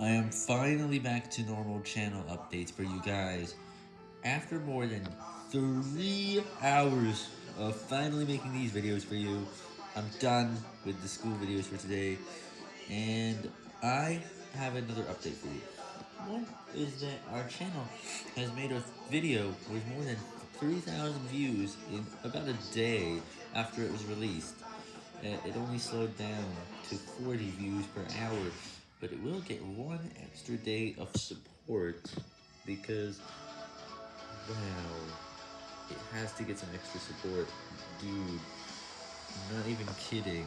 I am finally back to normal channel updates for you guys. After more than three hours of finally making these videos for you, I'm done with the school videos for today, and I have another update for you. One is that our channel has made a video with more than 3,000 views in about a day after it was released. Uh, it only slowed down to 40 views per hour, but it will get one extra day of support because, wow, it has to get some extra support. Dude, I'm not even kidding.